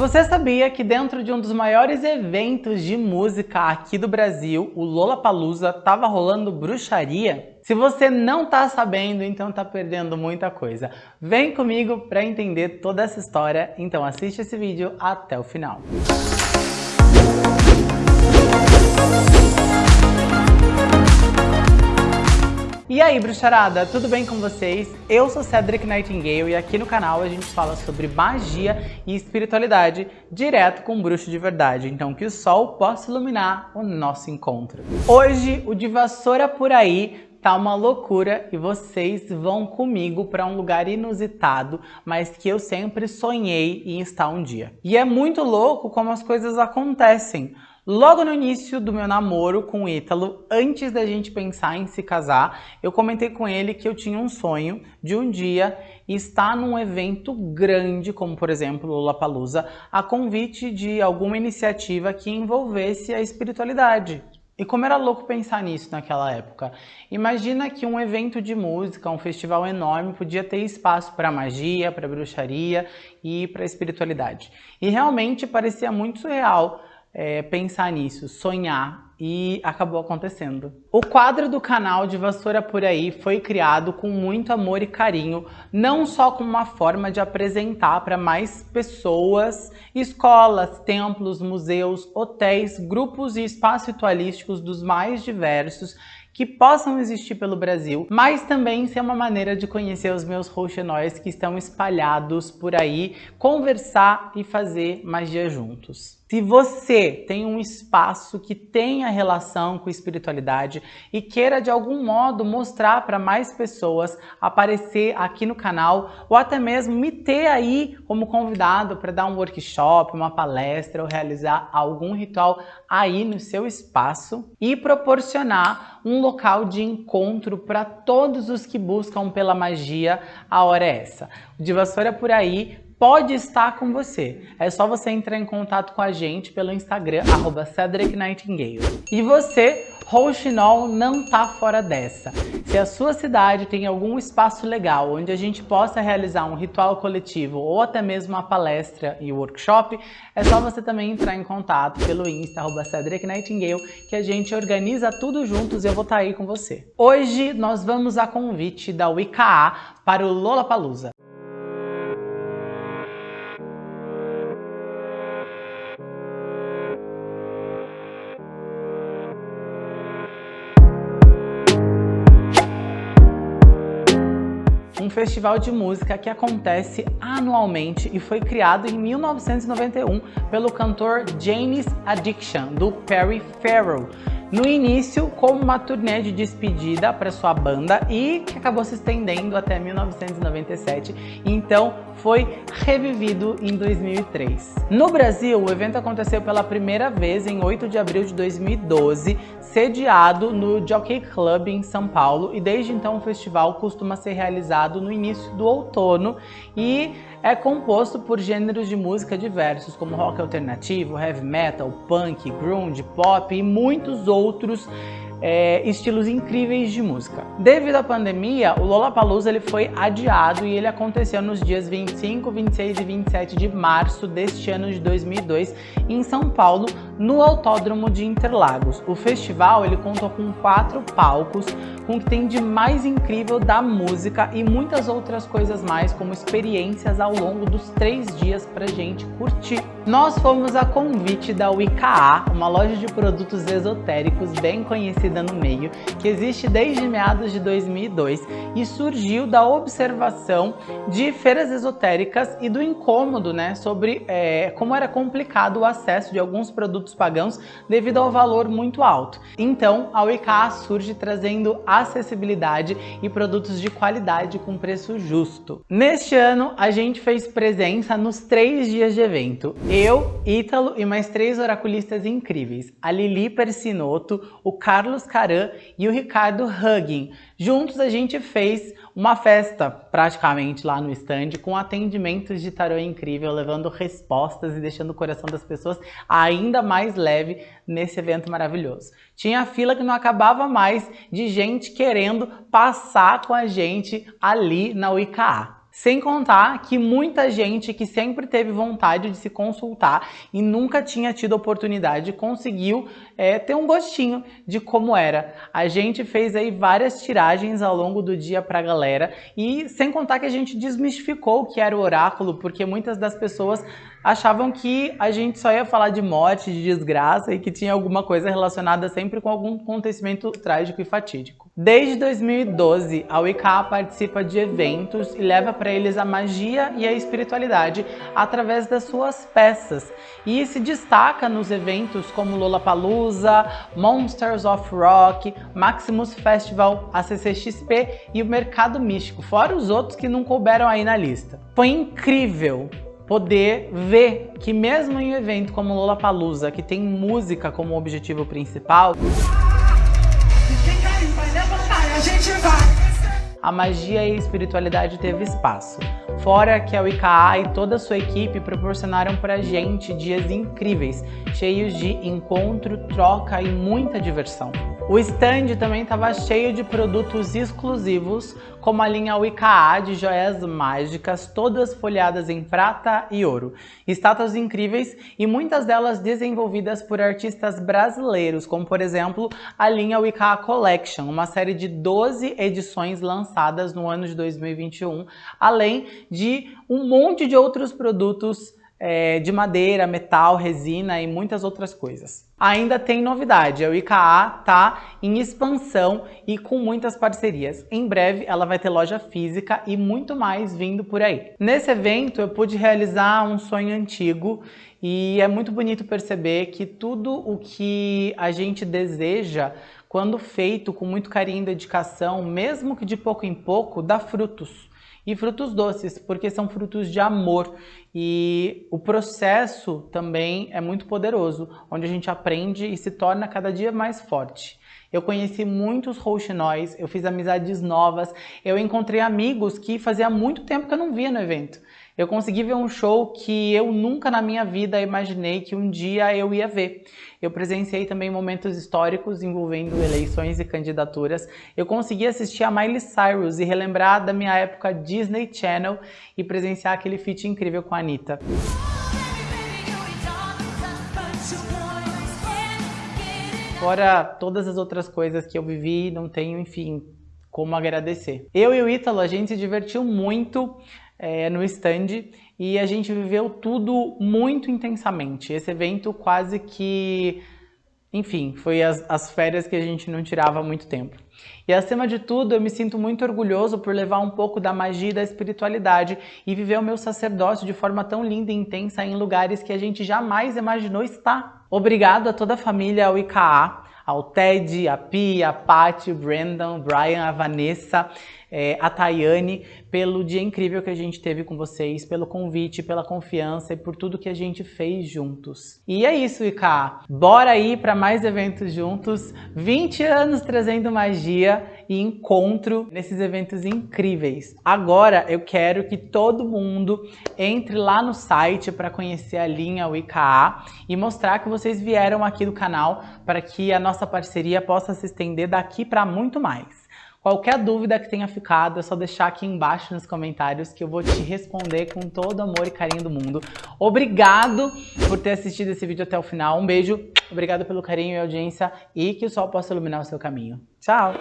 Você sabia que dentro de um dos maiores eventos de música aqui do Brasil, o Lollapalooza, estava rolando bruxaria? Se você não está sabendo, então está perdendo muita coisa. Vem comigo para entender toda essa história, então assiste esse vídeo até o final. E aí, bruxarada, tudo bem com vocês? Eu sou Cedric Nightingale e aqui no canal a gente fala sobre magia e espiritualidade direto com um bruxo de verdade, então que o sol possa iluminar o nosso encontro. Hoje, o de vassoura por aí tá uma loucura e vocês vão comigo para um lugar inusitado, mas que eu sempre sonhei em estar um dia. E é muito louco como as coisas acontecem. Logo no início do meu namoro com o Ítalo, antes da gente pensar em se casar, eu comentei com ele que eu tinha um sonho de um dia estar num evento grande, como por exemplo o Lollapalooza, a convite de alguma iniciativa que envolvesse a espiritualidade. E como era louco pensar nisso naquela época. Imagina que um evento de música, um festival enorme, podia ter espaço para magia, para bruxaria e para espiritualidade. E realmente parecia muito surreal é, pensar nisso, sonhar e acabou acontecendo. O quadro do canal de Vassoura Por Aí foi criado com muito amor e carinho, não só como uma forma de apresentar para mais pessoas, escolas, templos, museus, hotéis, grupos e espaços ritualísticos dos mais diversos que possam existir pelo Brasil, mas também ser uma maneira de conhecer os meus roxenóis que estão espalhados por aí, conversar e fazer magia juntos. Se você tem um espaço que tenha relação com espiritualidade e queira de algum modo mostrar para mais pessoas aparecer aqui no canal ou até mesmo me ter aí como convidado para dar um workshop, uma palestra ou realizar algum ritual aí no seu espaço e proporcionar um local de encontro para todos os que buscam pela magia, a hora é essa. O de Vassoura por aí pode estar com você. É só você entrar em contato com a gente pelo Instagram, arroba Cedric Nightingale. E você, Rouxinol, não tá fora dessa. Se a sua cidade tem algum espaço legal onde a gente possa realizar um ritual coletivo ou até mesmo uma palestra e workshop, é só você também entrar em contato pelo Insta, arroba Cedric Nightingale, que a gente organiza tudo juntos e eu vou estar tá aí com você. Hoje nós vamos a convite da WICA para o Lollapalooza. Um festival de música que acontece anualmente e foi criado em 1991 pelo cantor James Addiction, do Perry Farrell. No início, como uma turnê de despedida para sua banda e que acabou se estendendo até 1997, então foi revivido em 2003. No Brasil, o evento aconteceu pela primeira vez em 8 de abril de 2012, sediado no Jockey Club em São Paulo e desde então o festival costuma ser realizado no início do outono e é composto por gêneros de música diversos, como rock alternativo, heavy metal, punk, grunge, pop e muitos outros outros é, estilos incríveis de música. Devido à pandemia, o Lollapalooza ele foi adiado e ele aconteceu nos dias 25, 26 e 27 de março deste ano de 2002 em São Paulo, no Autódromo de Interlagos. O festival ele contou com quatro palcos, com o que tem de mais incrível da música e muitas outras coisas mais, como experiências ao longo dos três dias pra gente curtir. Nós fomos a convite da WICA, uma loja de produtos esotéricos bem conhecida no meio, que existe desde meados de 2002 e surgiu da observação de feiras esotéricas e do incômodo né, sobre é, como era complicado o acesso de alguns produtos pagãos devido ao valor muito alto. Então, a Wicca surge trazendo acessibilidade e produtos de qualidade com preço justo. Neste ano, a gente fez presença nos três dias de evento. Eu, Ítalo e mais três oraculistas incríveis. A Lili Persinotto, o Carlos Caran e o Ricardo Hugging. Juntos a gente fez uma festa praticamente lá no stand com atendimentos de tarô incrível, levando respostas e deixando o coração das pessoas ainda mais leve nesse evento maravilhoso. Tinha fila que não acabava mais de gente querendo passar com a gente ali na UICA. Sem contar que muita gente que sempre teve vontade de se consultar e nunca tinha tido oportunidade conseguiu é, ter um gostinho de como era. A gente fez aí várias tiragens ao longo do dia pra galera e sem contar que a gente desmistificou o que era o oráculo, porque muitas das pessoas achavam que a gente só ia falar de morte, de desgraça e que tinha alguma coisa relacionada sempre com algum acontecimento trágico e fatídico. Desde 2012, a Wicca participa de eventos e leva para eles a magia e a espiritualidade através das suas peças e se destaca nos eventos como Lollapalooza, Monsters of Rock, Maximus Festival, a CCXP e o Mercado Místico, fora os outros que não couberam aí na lista. Foi incrível poder ver que mesmo em um evento como Lollapalooza, que tem música como objetivo principal, a magia e a espiritualidade teve espaço. Fora que a Wicca e toda a sua equipe proporcionaram pra gente dias incríveis, cheios de encontro, troca e muita diversão. O stand também estava cheio de produtos exclusivos, como a linha Wicca de joias mágicas, todas folhadas em prata e ouro. Estátuas incríveis e muitas delas desenvolvidas por artistas brasileiros, como por exemplo a linha Wicca Collection, uma série de 12 edições lançadas no ano de 2021, além de um monte de outros produtos é, de madeira, metal, resina e muitas outras coisas. Ainda tem novidade, a IKA está em expansão e com muitas parcerias. Em breve ela vai ter loja física e muito mais vindo por aí. Nesse evento eu pude realizar um sonho antigo e é muito bonito perceber que tudo o que a gente deseja quando feito com muito carinho e dedicação, mesmo que de pouco em pouco, dá frutos e frutos doces, porque são frutos de amor. E o processo também é muito poderoso, onde a gente aprende e se torna cada dia mais forte. Eu conheci muitos rouxinóis, eu fiz amizades novas, eu encontrei amigos que fazia muito tempo que eu não via no evento. Eu consegui ver um show que eu nunca na minha vida imaginei que um dia eu ia ver. Eu presenciei também momentos históricos envolvendo eleições e candidaturas. Eu consegui assistir a Miley Cyrus e relembrar da minha época Disney Channel e presenciar aquele feat incrível com a Anitta. Fora todas as outras coisas que eu vivi, não tenho, enfim, como agradecer. Eu e o Ítalo, a gente se divertiu muito é, no stand e a gente viveu tudo muito intensamente. Esse evento quase que, enfim, foi as, as férias que a gente não tirava há muito tempo. E acima de tudo, eu me sinto muito orgulhoso por levar um pouco da magia e da espiritualidade e viver o meu sacerdócio de forma tão linda e intensa em lugares que a gente jamais imaginou estar. Obrigado a toda a família UIKA, ao Ted, a Pia, a Paty, o Brandon, o Brian, a Vanessa, é, a Tayane, pelo dia incrível que a gente teve com vocês, pelo convite, pela confiança e por tudo que a gente fez juntos. E é isso, Ika. Bora aí para mais eventos juntos. 20 anos trazendo magia e encontro nesses eventos incríveis. Agora eu quero que todo mundo entre lá no site para conhecer a linha WIKA e mostrar que vocês vieram aqui do canal para que a nossa parceria possa se estender daqui para muito mais. Qualquer dúvida que tenha ficado, é só deixar aqui embaixo nos comentários que eu vou te responder com todo amor e carinho do mundo. Obrigado por ter assistido esse vídeo até o final. Um beijo, obrigado pelo carinho e audiência e que o sol possa iluminar o seu caminho. Tchau!